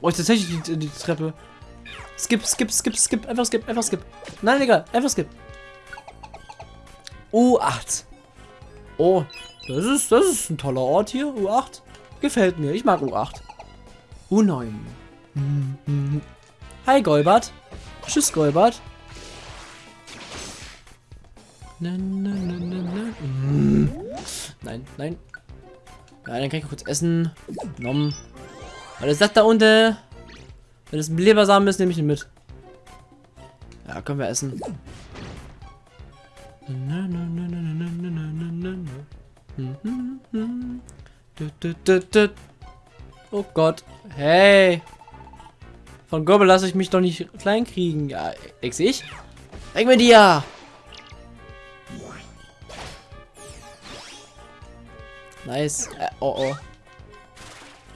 Oh, ist tatsächlich die, die Treppe. Skip, skip, skip, skip. Einfach skip, einfach skip. Nein, egal. Einfach skip. U8. Oh, das ist, das ist ein toller Ort hier. U8. Gefällt mir. Ich mag U8. U9. Mhm. Hi, Golbert. Tschüss, Golbert. Na, na, na, na. Mm. Nein, nein. Ja, dann kann ich kurz essen. Nom. Was ist das da unten? Wenn es ein Lebersamen ist, nehme ich ihn mit. Ja, können wir essen. Oh Gott. Hey. Von Gobbel lasse ich mich doch nicht klein kriegen. Ja, ex ich? Weg mit dir! Nice. Äh, oh oh.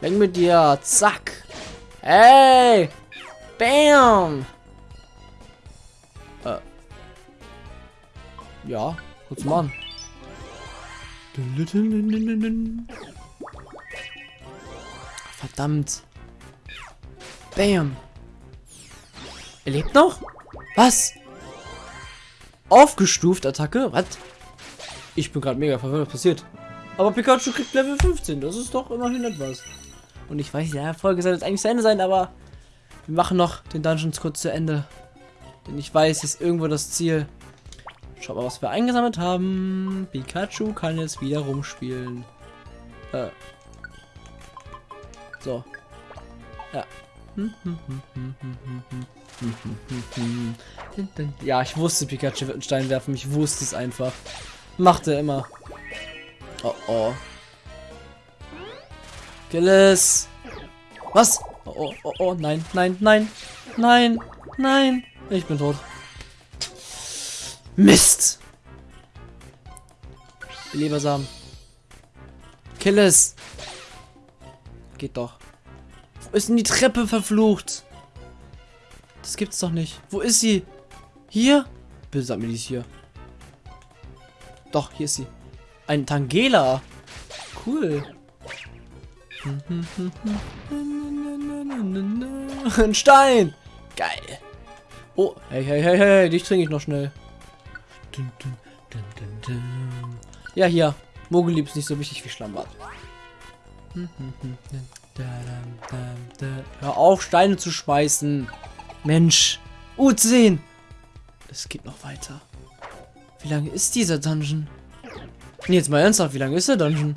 Weg mit dir. Zack. Hey! Bam! Äh. Ja, kurz machen. Verdammt. Bam. Er lebt noch? Was? Aufgestuft Attacke? Was? Ich bin gerade mega verwirrt, was passiert. Aber Pikachu kriegt Level 15. Das ist doch immerhin etwas. Und ich weiß, ja, Folge soll jetzt eigentlich zu Ende sein, aber wir machen noch den Dungeons kurz zu Ende. Denn ich weiß, ist irgendwo das Ziel. Schau mal, was wir eingesammelt haben. Pikachu kann jetzt wieder rumspielen. Äh. So. Ja. Ja, ich wusste, Pikachu wird einen Stein werfen. Ich wusste es einfach. Macht er immer. Oh oh. Gilles. Was? Oh, oh, oh, oh, nein, nein, nein, nein, nein. Ich bin tot. Mist. Lebersamen. Kill es. Geht doch. Wo ist denn die Treppe verflucht? Das gibt's doch nicht. Wo ist sie? Hier? Bitte sag mir, die ist hier. Doch, hier ist sie. Ein Tangela. Cool. Ein Stein. Geil. Oh, hey, hey, hey, hey, dich trinke ich noch schnell. Ja, hier. Mogelieb ist nicht so wichtig wie Schlammbad. Hör auf, Steine zu schmeißen. Mensch. U10. Es geht noch weiter. Wie lange ist dieser Dungeon? Nee, jetzt mal ernsthaft, wie lange ist der Dungeon?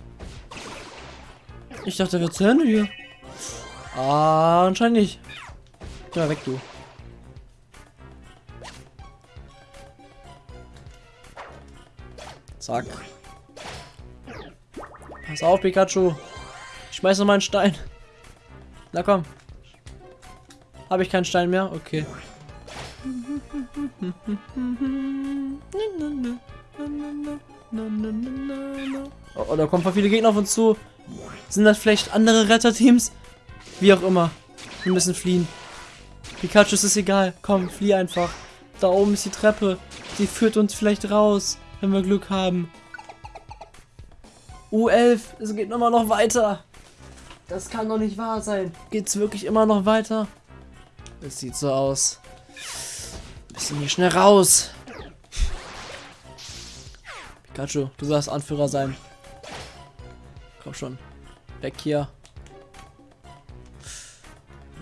Ich dachte, er wird zu Ende hier. Ah, anscheinend nicht. Geh mal weg, du. Zack. Pass auf, Pikachu. Ich schmeiß noch mal einen Stein. Na komm. Habe ich keinen Stein mehr? Okay. Oh, oh, da kommen viele Gegner auf uns zu. Sind das vielleicht andere Retterteams? Wie auch immer. Wir müssen fliehen. Pikachu ist es egal. Komm, flieh einfach. Da oben ist die Treppe. Die führt uns vielleicht raus, wenn wir Glück haben. U11, es geht immer noch weiter. Das kann doch nicht wahr sein. Geht's wirklich immer noch weiter? Es sieht so aus. Müssen hier schnell raus. Pikachu, du sollst Anführer sein. Komm schon. Weg hier.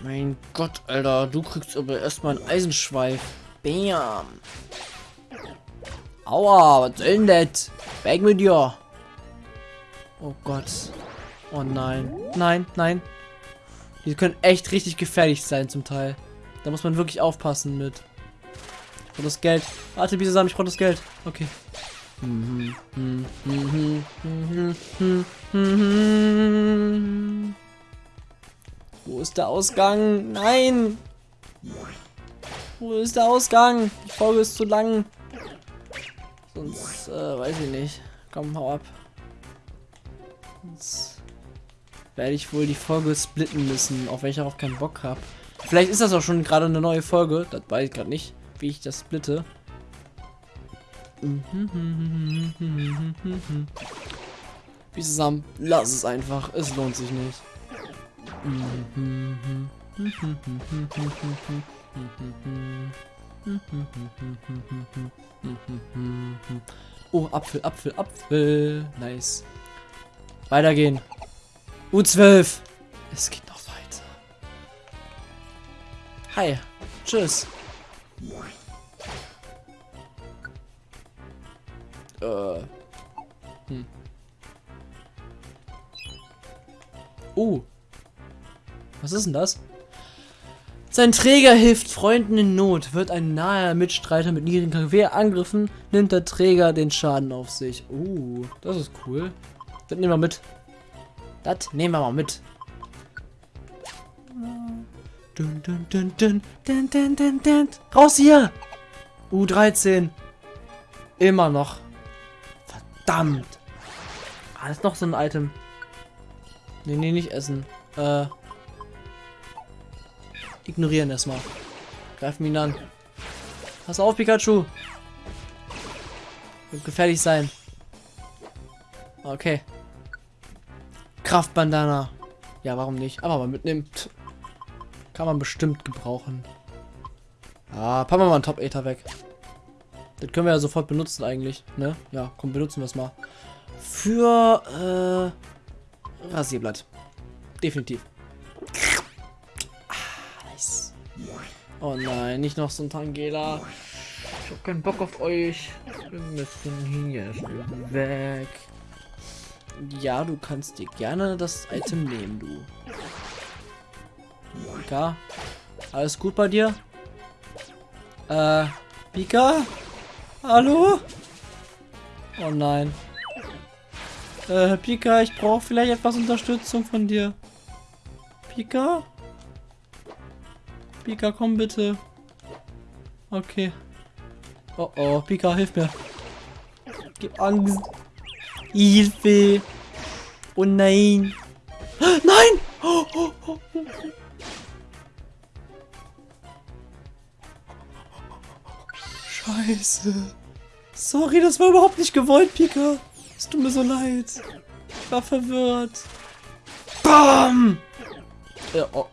Mein Gott, Alter. Du kriegst aber erstmal einen Eisenschweif. Bam. Aua, was soll denn das? Weg mit dir. Oh Gott. Oh nein. Nein, nein. Die können echt richtig gefährlich sein zum Teil. Da muss man wirklich aufpassen mit. Ich brauche das Geld. Warte, zusammen, ich brauche das Geld. Okay. Wo ist der Ausgang? Nein! Wo ist der Ausgang? Die Folge ist zu lang. Sonst, äh, weiß ich nicht. Komm, hau ab. Sonst werde ich wohl die Folge splitten müssen, auf welche ich auch keinen Bock habe. Vielleicht ist das auch schon gerade eine neue Folge. Das weiß ich gerade nicht, wie ich das splitte. Zusammen. Lass es einfach. Es lohnt sich nicht. Oh, Apfel, Apfel, Apfel. Nice. Weitergehen. U12. Es geht noch weiter. Hi. Tschüss. Äh. Hm. Oh. Was ist denn das? Sein Träger hilft Freunden in Not. Wird ein naher Mitstreiter mit niedrigen KW angegriffen, nimmt der Träger den Schaden auf sich. Uh, das ist cool. Das nehmen wir mit. Das nehmen wir mal mit. Dun, dun, dun, dun, dun, dun, dun, dun. Raus hier! U13. Immer noch. Verdammt. Ah, das ist noch so ein Item. Nee, nee, nicht essen. Äh. Ignorieren erstmal. Greifen ihn an. Pass auf, Pikachu. Wird gefährlich sein. Okay. Kraftbandana. Ja, warum nicht? Aber mal mitnehmen. Kann man bestimmt gebrauchen. Ah, packen wir mal einen Top Ether weg. Das können wir ja sofort benutzen eigentlich, ne? Ja, komm, benutzen wir es mal. Für, äh, Rasierblatt. Definitiv. Ah, nice. Oh nein, nicht noch so ein Tangela. Ich hab keinen Bock auf euch. Wir müssen hier weg. Ja, du kannst dir gerne das Item nehmen, du. Pika? Alles gut bei dir? Äh, Pika? Hallo? Oh nein. Äh, Pika, ich brauche vielleicht etwas Unterstützung von dir. Pika? Pika, komm bitte. Okay. Oh oh, Pika, hilf mir. Gib Angst. Hilfe. Oh nein. Nein! Oh, oh, oh. Scheiße. Sorry, das war überhaupt nicht gewollt, Pika. Es tut mir so leid. Ich war verwirrt. Bam! Ja, oh.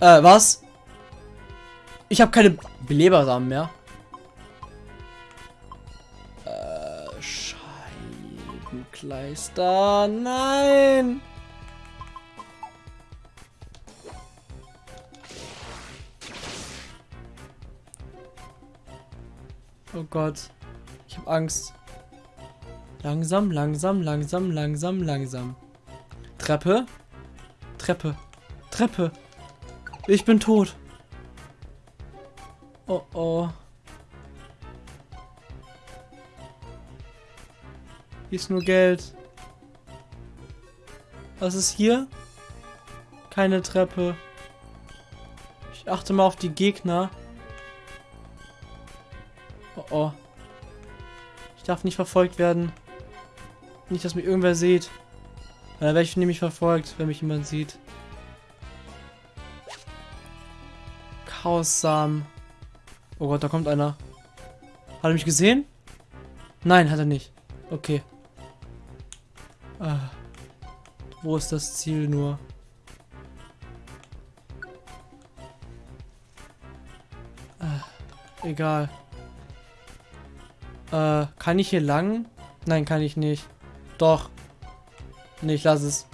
Äh, was? Ich habe keine Belebersamen mehr. Äh, Scheibenkleister. Nein! Oh Gott. Ich habe Angst. Langsam, langsam, langsam, langsam, langsam. Treppe. Treppe. Treppe. Ich bin tot. Oh oh. Hier ist nur Geld. Was ist hier? Keine Treppe. Ich achte mal auf die Gegner. Darf nicht verfolgt werden. Nicht, dass mich irgendwer sieht. Dann werde ich nämlich verfolgt, wenn mich jemand sieht. Chaos-Samen. Oh Gott, da kommt einer. Hat er mich gesehen? Nein, hat er nicht. Okay. Ah. Wo ist das Ziel nur? Ah. Egal. Äh, kann ich hier lang? Nein, kann ich nicht. Doch. Nee, ich lasse es.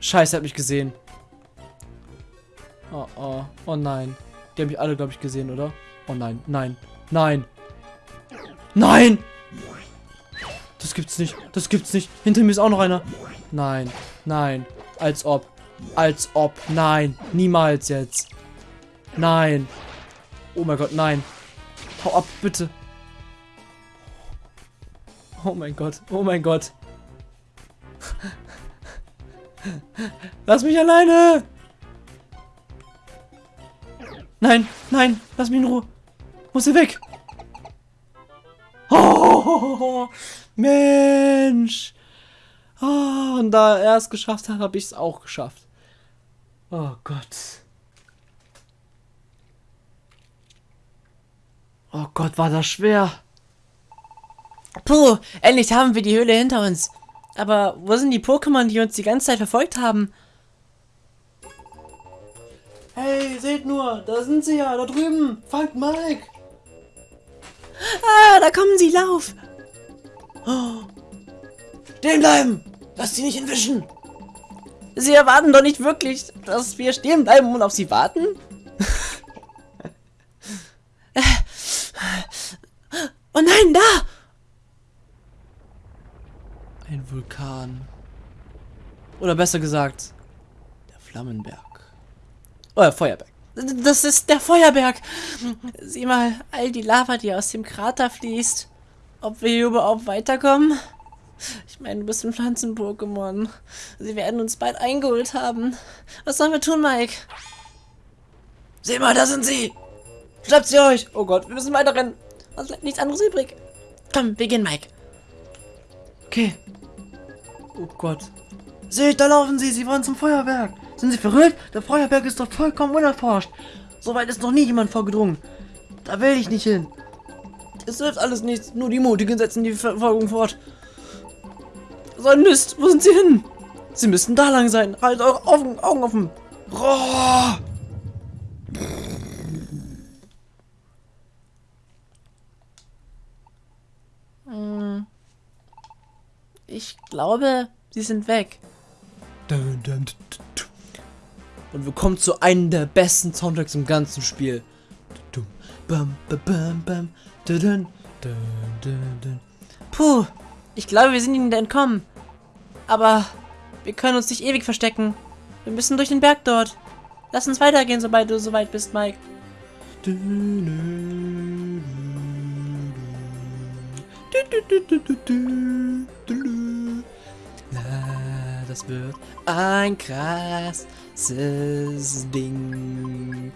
Scheiße, er hat mich gesehen. Oh, oh. Oh nein. Die haben mich alle, glaube ich, gesehen, oder? Oh nein. Nein. Nein. Nein! Das gibt's nicht. Das gibt's nicht. Hinter mir ist auch noch einer. Nein. Nein. Als ob. Als ob. Nein. Niemals jetzt. Nein. Oh mein Gott, nein. Hau ab, bitte. Oh mein Gott. Oh mein Gott. Lass mich alleine! Nein, nein, lass mich in Ruhe. Muss hier weg. Oh, Mensch. Oh, und da er es geschafft hat, habe ich es auch geschafft. Oh Gott. Oh Gott, war das schwer. Puh, endlich haben wir die Höhle hinter uns. Aber wo sind die Pokémon, die uns die ganze Zeit verfolgt haben? Hey, seht nur, da sind sie ja, da drüben. Fangt Mike. Ah, da kommen sie, lauf. Oh. Stehen bleiben. Lass sie nicht entwischen. Sie erwarten doch nicht wirklich, dass wir stehen bleiben und auf sie warten? oh nein, da! Ein Vulkan. Oder besser gesagt, der Flammenberg. Oh, der Feuerberg. Das ist der Feuerberg. Sieh mal, all die Lava, die aus dem Krater fließt. Ob wir hier überhaupt weiterkommen? Ich meine, du bist ein Pflanzen-Pokémon. Sie werden uns bald eingeholt haben. Was sollen wir tun, Mike? Sieh mal, da sind sie! Schnappt sie euch! Oh Gott, wir müssen weiter rennen. Was bleibt nichts anderes übrig. Komm, wir gehen, Mike. Okay. Oh Gott. Seht, da laufen sie. Sie wollen zum Feuerberg. Sind sie verrückt? Der Feuerberg ist doch vollkommen unerforscht. Soweit ist noch nie jemand vorgedrungen. Da will ich nicht hin. Es hilft alles nichts. Nur die Mutigen setzen die Verfolgung fort. So ein Mist. Wo sind sie hin? Sie müssten da lang sein. Halt eure Augen, Augen offen. Roh. Hm. Ich glaube, sie sind weg. Und wir kommen zu einem der besten Soundtracks im ganzen Spiel. Puh, ich glaube, wir sind ihnen entkommen. Aber wir können uns nicht ewig verstecken. Wir müssen durch den Berg dort. Lass uns weitergehen, sobald du soweit bist, Mike. Das wird ein krasses Ding.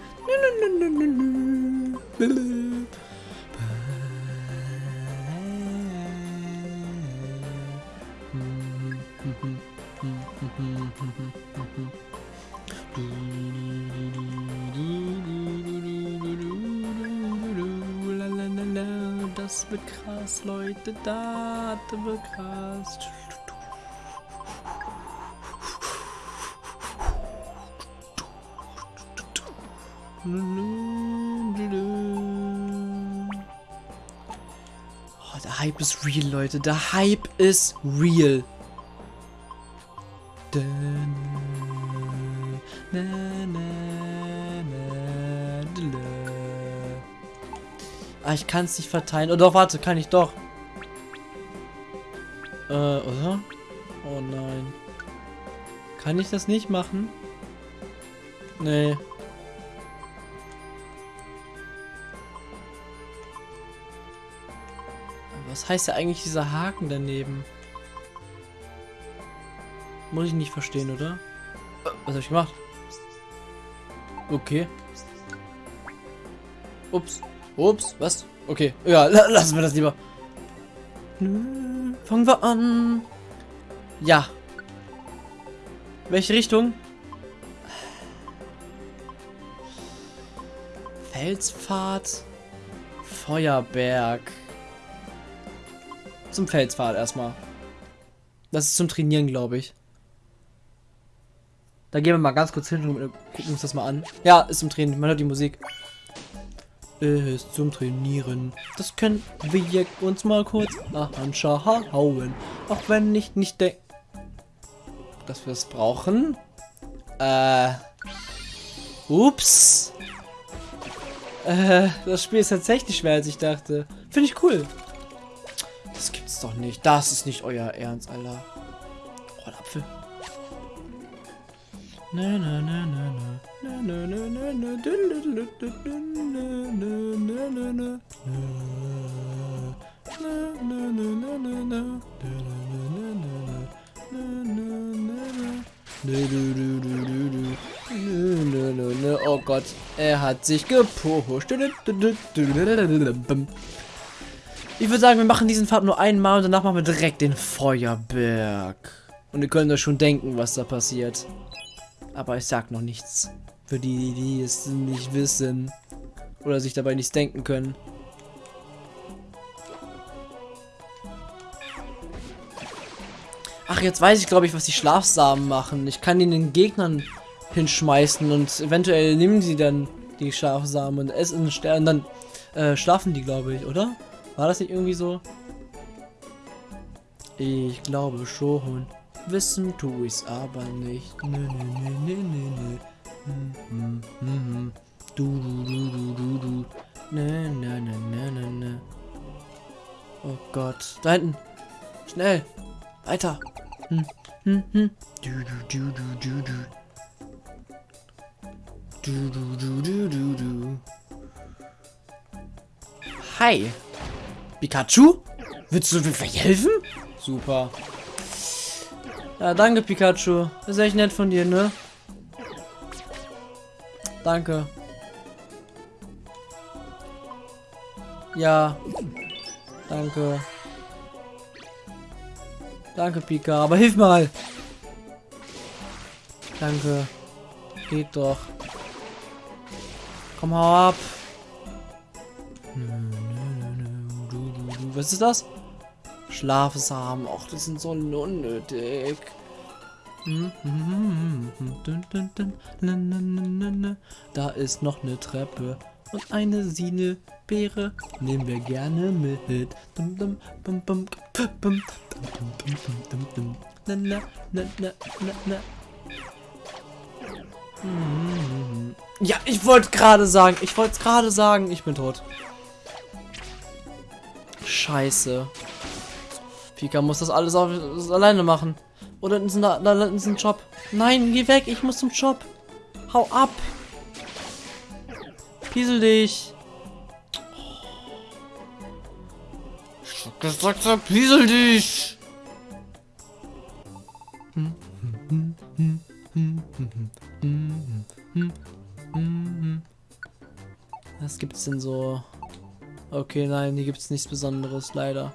Das wird krass, Leute. Das wird krass. Oh, der Hype ist real, Leute. Der Hype ist real. Ah, ich kann es nicht verteilen. Oh doch, warte, kann ich doch. Äh, oder? Oh nein. Kann ich das nicht machen? Nee. Heißt ja eigentlich dieser Haken daneben? Muss ich nicht verstehen, oder? Was habe ich gemacht? Okay. Ups. Ups. Was? Okay. Ja, lassen wir das lieber. Fangen wir an. Ja. Welche Richtung? Felspfad. Feuerberg zum Felspfad erstmal. Das ist zum Trainieren, glaube ich. Da gehen wir mal ganz kurz hin und gucken uns das mal an. Ja, ist zum Training. Man hört die Musik. Ist zum Trainieren. Das können wir uns mal kurz anschauen. Auch wenn ich nicht denke, dass wir es brauchen. Äh. Ups. Äh, das Spiel ist tatsächlich schwer, als ich dachte. Finde ich cool doch nicht. Das ist nicht euer Ernst, Alter. Oh, ein Apfel. Na, na, na, na, na. Oh Gott, er hat sich gepusht. Ich würde sagen, wir machen diesen Pfad nur einmal und danach machen wir direkt den Feuerberg. Und ihr könnt euch schon denken, was da passiert. Aber ich sag noch nichts. Für die, die es nicht wissen. Oder sich dabei nichts denken können. Ach, jetzt weiß ich, glaube ich, was die Schlafsamen machen. Ich kann die den Gegnern hinschmeißen und eventuell nehmen sie dann die Schlafsamen und essen Stern. Dann äh, schlafen die, glaube ich, oder? War das nicht irgendwie so? Ich glaube schon. Wissen tu ich's aber nicht. Nö, nö, nö, nö, nö, nö. Hm, hm, hm, hm. Du, du, du, du, du. Nö, nö, nö, nö, nö, nö. Oh Gott. Da hinten. Schnell. Weiter. Hm, hm, hm. Du, du, du, du, du, du. Du, du, du, du, du, du. Hi. Pikachu? Willst du mir helfen? Super. Ja, danke, Pikachu. ist echt nett von dir, ne? Danke. Ja. Danke. Danke, Pika. Aber hilf mal. Danke. Geht doch. Komm, hau ab. Was ist das? Schlafsamen. Och, die sind so unnötig. Da ist noch eine Treppe und eine Sine-Beere nehmen wir gerne mit. Ja, ich wollte gerade sagen, ich wollte gerade sagen, ich bin tot. Scheiße. Pika muss das alles auch alleine machen. Oder in da, da ist ein Job. Nein, geh weg, ich muss zum Job. Hau ab. Piesel dich. Ich hab gesagt, piesel dich. Was gibt's denn so? Okay, nein, hier gibt's nichts Besonderes, leider.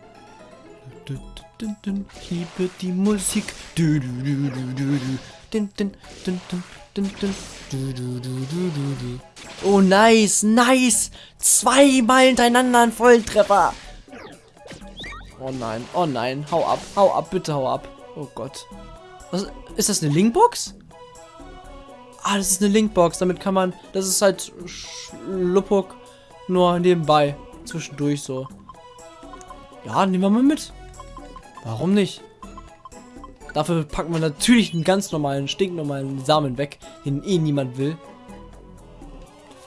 Liebe die Musik. Oh, nice, nice. Zweimal hintereinander ein Volltreffer. Oh nein, oh nein, hau ab, hau ab, bitte hau ab. Oh Gott. Was, ist das eine Linkbox? Ah, das ist eine Linkbox, damit kann man, das ist halt Schluppuk nur nebenbei, zwischendurch so. Ja, nehmen wir mal mit. Warum nicht? Dafür packen wir natürlich einen ganz normalen, stinknormalen Samen weg, den eh niemand will.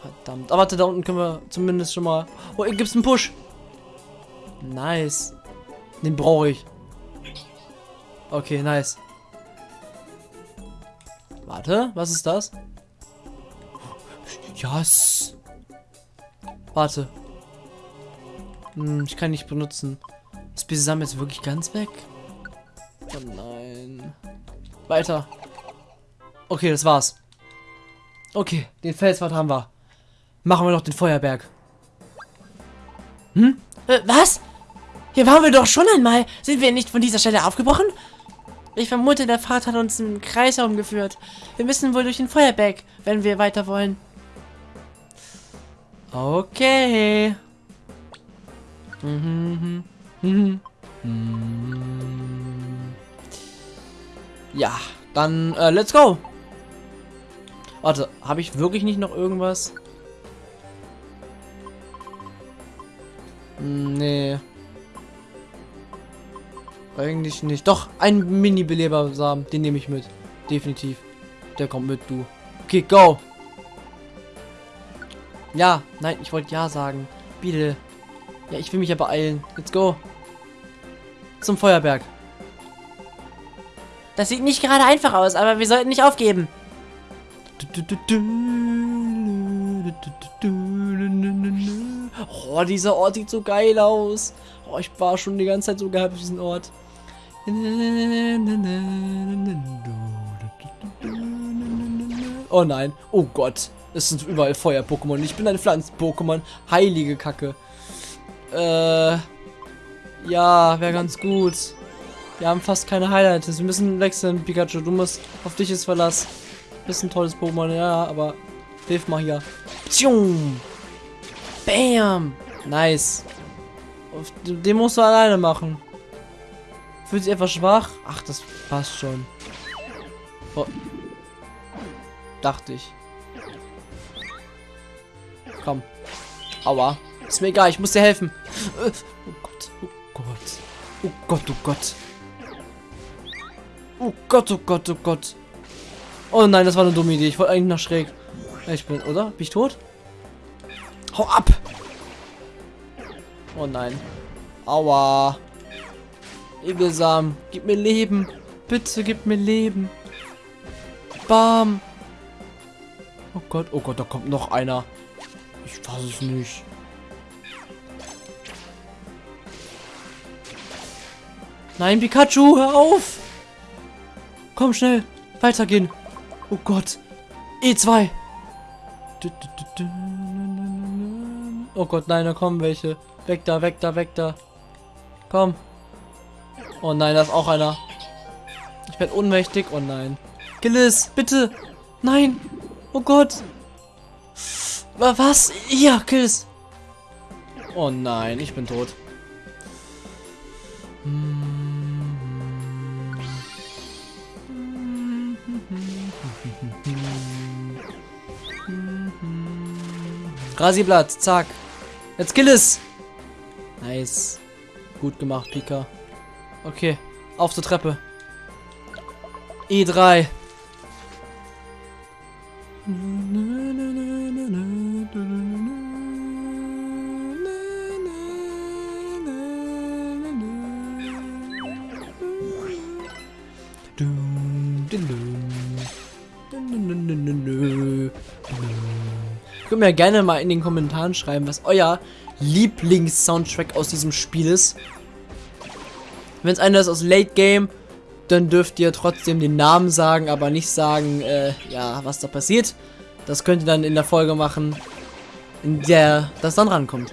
Verdammt. Aber warte, da unten können wir zumindest schon mal... Oh, hier gibt's einen Push. Nice. Den brauche ich. Okay, nice. Warte, was ist das? Yes. Warte. Hm, ich kann nicht benutzen. Ist Bisam jetzt wirklich ganz weg? Oh nein. Weiter. Okay, das war's. Okay, den Felswart haben wir. Machen wir noch den Feuerberg. Hm? Äh, was? Hier waren wir doch schon einmal. Sind wir nicht von dieser Stelle aufgebrochen? Ich vermute, der Pfad hat uns im Kreis herumgeführt. Wir müssen wohl durch den Feuerberg, wenn wir weiter wollen. Okay. Mhm. Mhm. Mhm. Ja, dann äh, let's go. Warte, habe ich wirklich nicht noch irgendwas? Hm, nee. Eigentlich nicht. Doch, ein Mini-Belebersamen. Den nehme ich mit. Definitiv. Der kommt mit, du. Okay, go. Ja, nein, ich wollte ja sagen. Bitte. Ja, ich will mich ja beeilen. Let's go. Zum Feuerberg. Das sieht nicht gerade einfach aus, aber wir sollten nicht aufgeben. Oh, dieser Ort sieht so geil aus. Oh, ich war schon die ganze Zeit so gehabt auf diesen Ort. Oh nein. Oh Gott. Es sind überall Feuer-Pokémon. Ich bin ein Pflanzen-Pokémon. Heilige Kacke. Äh. Ja, wäre ganz gut. Wir haben fast keine Highlights. Wir müssen wechseln, Pikachu. Du musst auf dich ist Verlass. Bist ein tolles Pokémon, ja, aber hilf mal hier. Tschung. Bam. Nice. Den musst du alleine machen. Fühlt sich etwas schwach? Ach, das passt schon. Oh. Dachte ich. Komm. Aua. Ist mir egal, ich muss dir helfen. Oh Gott, oh Gott. Oh Gott, oh Gott. Oh Gott, oh Gott, oh Gott. Oh nein, das war eine dumme Idee. Ich wollte eigentlich nach schräg. Ich bin, oder? Bin ich tot? Hau ab! Oh nein. Aua. Egelsam. Gib mir Leben. Bitte gib mir Leben. Bam. Oh Gott, oh Gott, da kommt noch einer. Ich fasse es nicht. Nein, Pikachu, hör auf! Komm schnell, weitergehen. Oh Gott. E2. Oh Gott, nein, da kommen welche. Weg da, weg da, weg da. Komm. Oh nein, da ist auch einer. Ich werde ohnmächtig. Oh nein. Gillis, bitte. Nein. Oh Gott. Was? Ja, Kills. Oh nein, ich bin tot. Rasiblatt, zack. Jetzt kill es. Nice. Gut gemacht, Pika. Okay, auf zur Treppe. E3. Mir gerne mal in den Kommentaren schreiben, was euer Lieblings-Soundtrack aus diesem Spiel ist. Wenn es einer ist aus Late Game, dann dürft ihr trotzdem den Namen sagen, aber nicht sagen, äh, ja, was da passiert. Das könnt ihr dann in der Folge machen, in der das dann rankommt.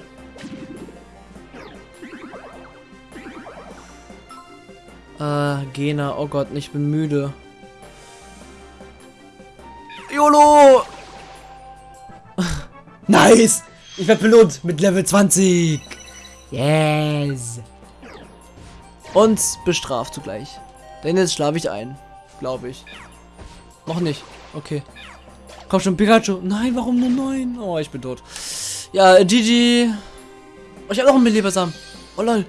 Äh, Gena, oh Gott, ich bin müde. Nice! Ich werde belohnt mit Level 20! Yes! Und bestraft zugleich. Denn jetzt schlafe ich ein. Glaube ich. Noch nicht. Okay. Komm schon, Pikachu. Nein, warum nur 9? Oh, ich bin tot. Ja, GG. Oh, ich habe noch einen Belebersamen. Oh lol.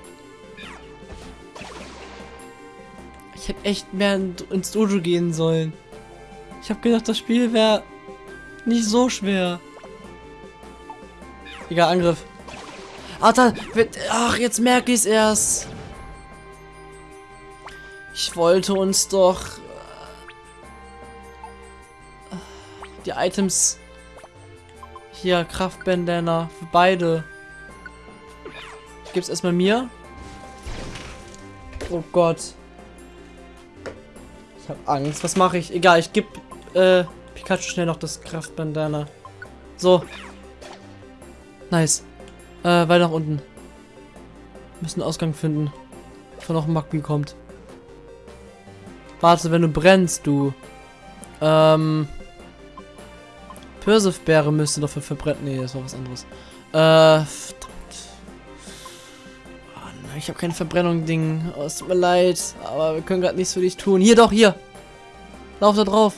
Ich hätte echt mehr ins Dojo gehen sollen. Ich habe gedacht, das Spiel wäre nicht so schwer. Egal, Angriff. Ach, da ach jetzt merke ich es erst. Ich wollte uns doch äh, die Items hier Kraftbandana für beide. Ich gebe es erstmal mir. Oh Gott. Ich habe Angst. Was mache ich? Egal, ich gebe äh, Pikachu schnell noch das Kraftbandana. So. Nice. Äh, weiter nach unten. Müssen Ausgang finden. Bevor noch ein Magby kommt. Warte, wenn du brennst, du. Ähm. Persifbeere müsste dafür verbrennen. Nee, das war was anderes. Äh, verdammt. Oh, nein, ich habe kein Verbrennung-Ding. Oh, es tut mir leid. Aber wir können gerade nichts für dich tun. Hier doch, hier. Lauf da drauf.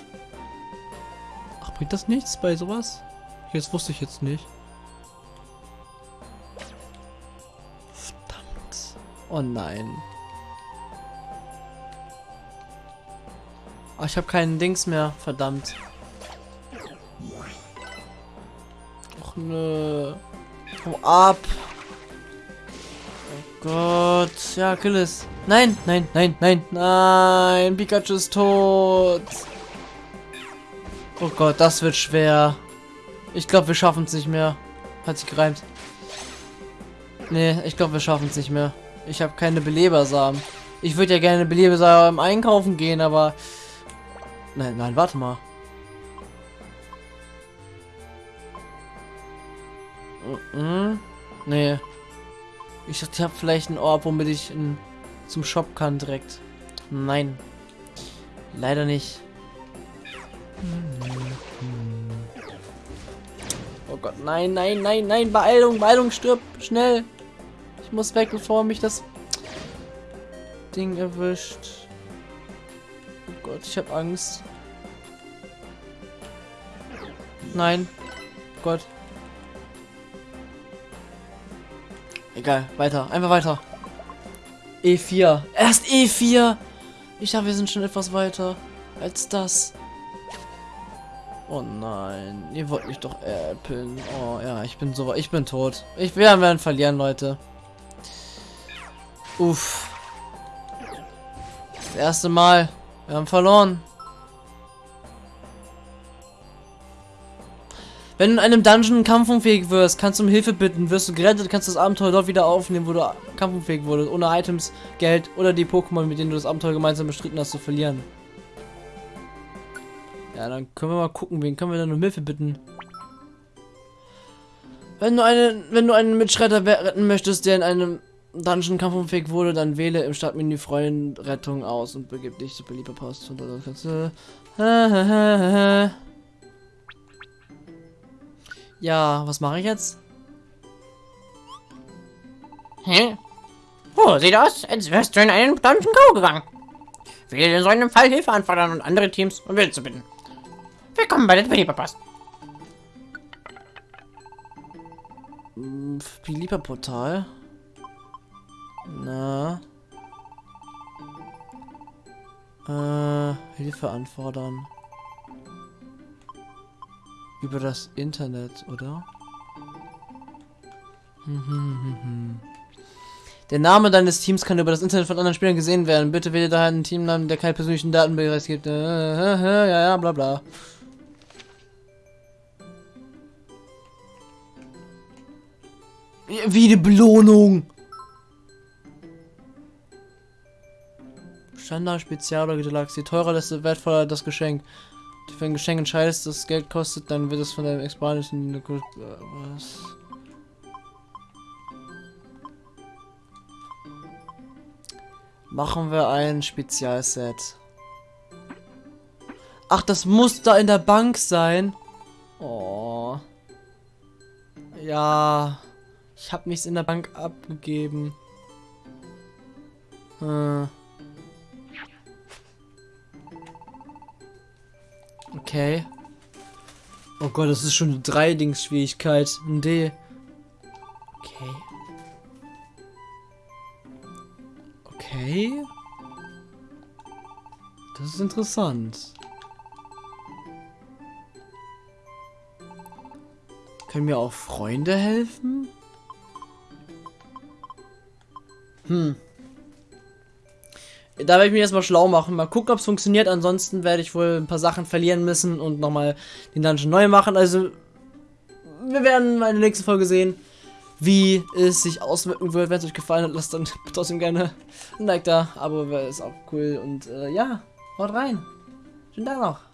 Ach, bringt das nichts bei sowas? Jetzt wusste ich jetzt nicht. Oh nein. Oh, ich habe keinen Dings mehr. Verdammt. Och nö. Hau ab. Oh Gott. Ja, kill es. Nein, nein, nein, nein, nein. Pikachu ist tot. Oh Gott, das wird schwer. Ich glaube, wir schaffen es nicht mehr. Hat sich gereimt. Nee, ich glaube, wir schaffen es nicht mehr. Ich habe keine Belebersamen. Ich würde ja gerne Belebersamen einkaufen gehen, aber Nein, nein, warte mal. Mhm. Nee. Ich dachte, ich habe vielleicht einen Ort, womit ich in, zum Shop kann direkt. Nein. Leider nicht. Oh Gott, nein, nein, nein, nein, Beeilung, Beeilung, stirb, schnell. Muss weg, bevor mich das... Ding erwischt. Oh Gott, ich habe Angst. Nein. Gott. Egal, weiter. Einfach weiter. E4. Erst E4. Ich dachte, wir sind schon etwas weiter als das. Oh nein, ihr wollt mich doch äppeln. Oh ja, ich bin so, ich bin tot. Ich wir werden verlieren, Leute. Uff. Das erste Mal. Wir haben verloren. Wenn du in einem Dungeon kampfunfähig wirst, kannst du um Hilfe bitten, wirst du gerettet, kannst das Abenteuer dort wieder aufnehmen, wo du kampfunfähig wurdest, ohne Items, Geld oder die Pokémon, mit denen du das Abenteuer gemeinsam bestritten hast, zu verlieren. Ja, dann können wir mal gucken, wen können wir denn um Hilfe bitten. Wenn du einen, wenn du einen Mitschreiter retten möchtest, der in einem Dungeon kampfunfähig wurde, dann wähle im Startmenü Freundrettung aus und begib dich zu belieber Post. Und da kannst du ja, was mache ich jetzt? Hä? Oh, sieht aus, als wärst du in einen Dungeon Go gegangen. Wähle in so einem Fall Hilfe anfordern und andere Teams um Willen zu bitten. Willkommen bei der Developer-Post. Belieber-Portal? Na? Äh, Hilfe anfordern. Über das Internet, oder? Der Name deines Teams kann über das Internet von anderen Spielern gesehen werden. Bitte wähle daher einen Teamnamen, der keine persönlichen Datenbereich gibt. Äh, äh, ja, ja, bla bla. Wie eine Belohnung. Standard, Spezial oder Deluxe. Je teurer, desto wertvoller das Geschenk. Wenn ein Geschenk entscheidest, das Geld kostet, dann wird es von deinem Expansion was? Machen wir ein Spezialset. Ach, das muss da in der Bank sein. Oh. Ja. Ich habe nichts in der Bank abgegeben. Hm. Okay. Oh Gott, das ist schon eine 3 Dings Schwierigkeit. Ein D. Okay. Okay. Das ist interessant. Können mir auch Freunde helfen? Hm. Da werde ich mich erstmal schlau machen. Mal gucken, ob es funktioniert. Ansonsten werde ich wohl ein paar Sachen verlieren müssen und nochmal den Dungeon neu machen. Also, wir werden mal in der nächsten Folge sehen, wie es sich auswirken wird. Wenn es euch gefallen hat, lasst dann trotzdem gerne ein Like da. Abo ist auch cool. Und äh, ja, haut rein. Schönen Tag noch.